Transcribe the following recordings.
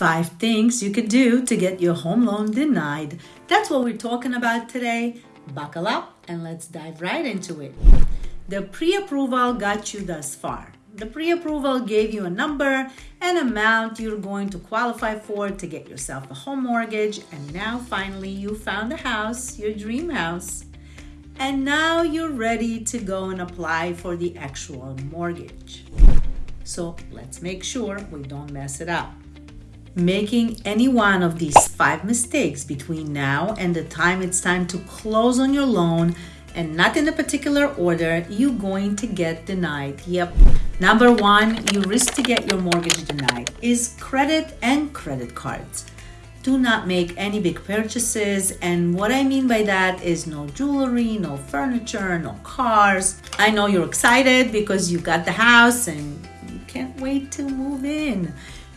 Five things you could do to get your home loan denied. That's what we're talking about today. Buckle up and let's dive right into it. The pre approval got you thus far. The pre approval gave you a number and amount you're going to qualify for to get yourself a home mortgage. And now finally you found a house, your dream house. And now you're ready to go and apply for the actual mortgage. So let's make sure we don't mess it up. Making any one of these five mistakes between now and the time it's time to close on your loan and not in a particular order, you're going to get denied. Yep. Number one, you risk to get your mortgage denied is credit and credit cards. Do not make any big purchases. And what I mean by that is no jewelry, no furniture, no cars. I know you're excited because you got the house and you can't wait to move in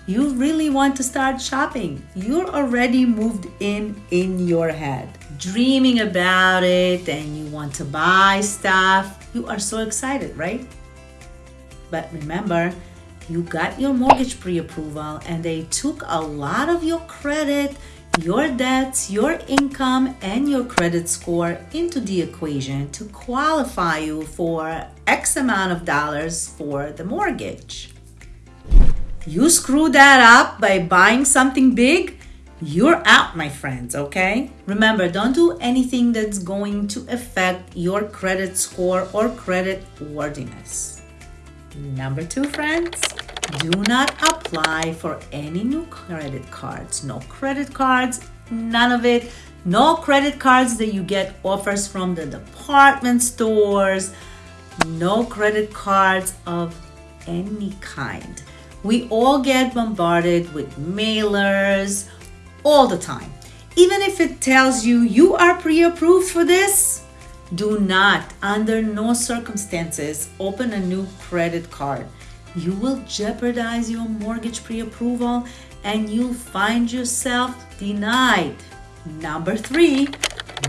you really want to start shopping. You're already moved in in your head, dreaming about it, and you want to buy stuff. You are so excited, right? But remember, you got your mortgage pre approval and they took a lot of your credit, your debts, your income, and your credit score into the equation to qualify you for X amount of dollars for the mortgage you screw that up by buying something big, you're out, my friends, okay? Remember, don't do anything that's going to affect your credit score or credit worthiness. Number two, friends, do not apply for any new credit cards. No credit cards, none of it. No credit cards that you get offers from the department stores. No credit cards of any kind. We all get bombarded with mailers all the time. Even if it tells you you are pre approved for this, do not, under no circumstances, open a new credit card. You will jeopardize your mortgage pre approval and you'll find yourself denied. Number three,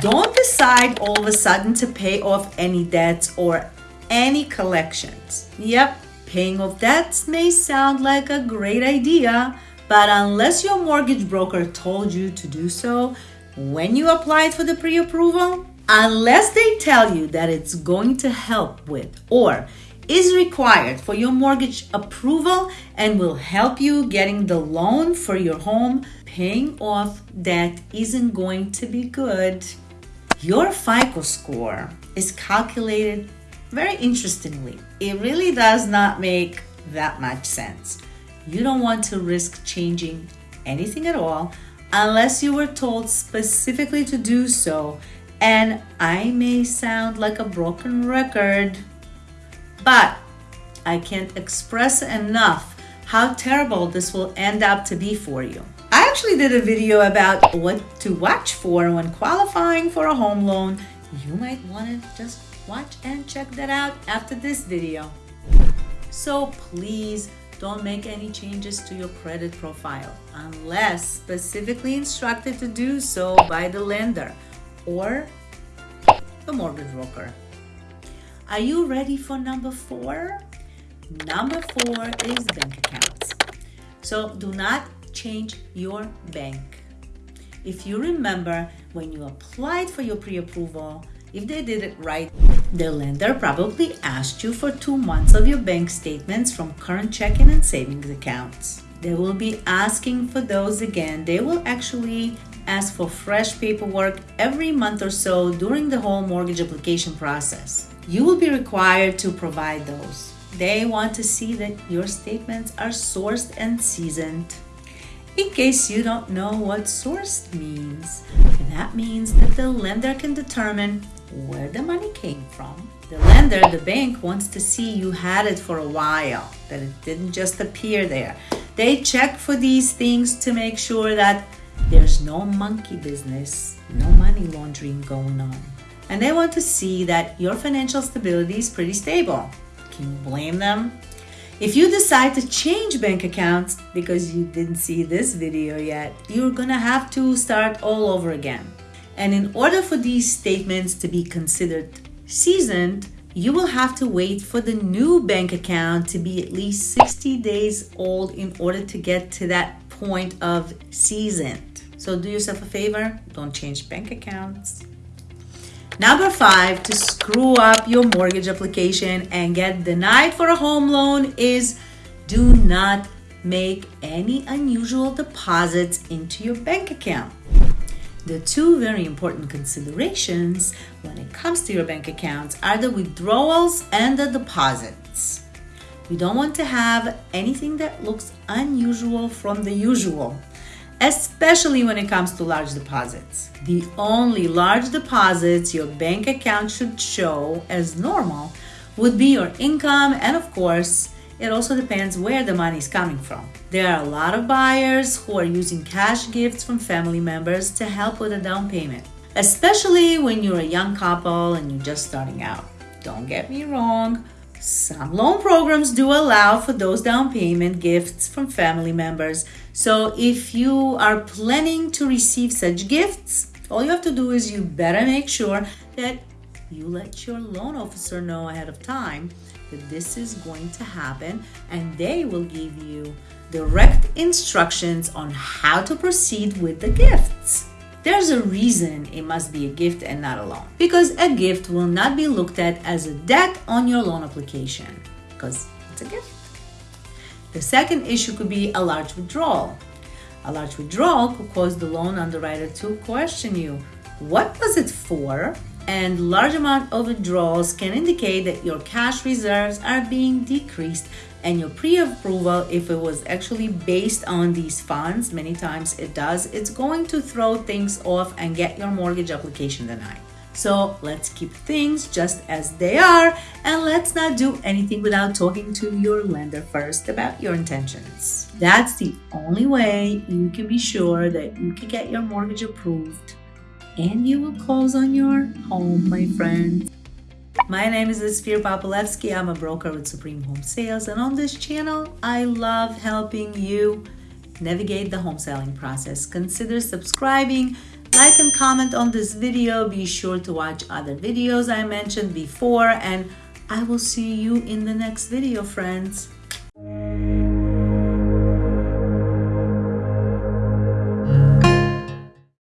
don't decide all of a sudden to pay off any debts or any collections. Yep, Paying off debts may sound like a great idea, but unless your mortgage broker told you to do so when you applied for the pre approval, unless they tell you that it's going to help with or is required for your mortgage approval and will help you getting the loan for your home, paying off debt isn't going to be good. Your FICO score is calculated very interestingly, it really does not make that much sense. You don't want to risk changing anything at all unless you were told specifically to do so. And I may sound like a broken record, but I can't express enough how terrible this will end up to be for you. I actually did a video about what to watch for when qualifying for a home loan. You might want to just watch and check that out after this video. So please don't make any changes to your credit profile unless specifically instructed to do so by the lender or the mortgage broker. Are you ready for number four? Number four is bank accounts. So do not change your bank. If you remember when you applied for your pre-approval, if they did it right, the lender probably asked you for two months of your bank statements from current checking and savings accounts. They will be asking for those again. They will actually ask for fresh paperwork every month or so during the whole mortgage application process. You will be required to provide those. They want to see that your statements are sourced and seasoned. In case you don't know what sourced means, that means that the lender can determine where the money came from. The lender, the bank, wants to see you had it for a while, that it didn't just appear there. They check for these things to make sure that there's no monkey business, no money laundering going on. And they want to see that your financial stability is pretty stable. Can you blame them? If you decide to change bank accounts because you didn't see this video yet, you're gonna have to start all over again. And in order for these statements to be considered seasoned, you will have to wait for the new bank account to be at least 60 days old in order to get to that point of seasoned. So do yourself a favor, don't change bank accounts. Number five, to screw up your mortgage application and get denied for a home loan is do not make any unusual deposits into your bank account. The two very important considerations when it comes to your bank accounts are the withdrawals and the deposits. We don't want to have anything that looks unusual from the usual, especially when it comes to large deposits. The only large deposits your bank account should show as normal would be your income and, of course, it also depends where the money is coming from. There are a lot of buyers who are using cash gifts from family members to help with a down payment, especially when you're a young couple and you're just starting out. Don't get me wrong, some loan programs do allow for those down payment gifts from family members. So if you are planning to receive such gifts, all you have to do is you better make sure that you let your loan officer know ahead of time that this is going to happen and they will give you direct instructions on how to proceed with the gifts. There's a reason it must be a gift and not a loan. Because a gift will not be looked at as a debt on your loan application because it's a gift. The second issue could be a large withdrawal. A large withdrawal could cause the loan underwriter to question you. What was it for? And large amount of withdrawals can indicate that your cash reserves are being decreased and your pre-approval if it was actually based on these funds many times it does it's going to throw things off and get your mortgage application denied. So let's keep things just as they are and let's not do anything without talking to your lender first about your intentions. That's the only way you can be sure that you can get your mortgage approved and you will close on your home, my friends. My name is Esfir Papalevsky. I'm a broker with Supreme Home Sales, and on this channel, I love helping you navigate the home selling process. Consider subscribing, like and comment on this video. Be sure to watch other videos I mentioned before, and I will see you in the next video, friends.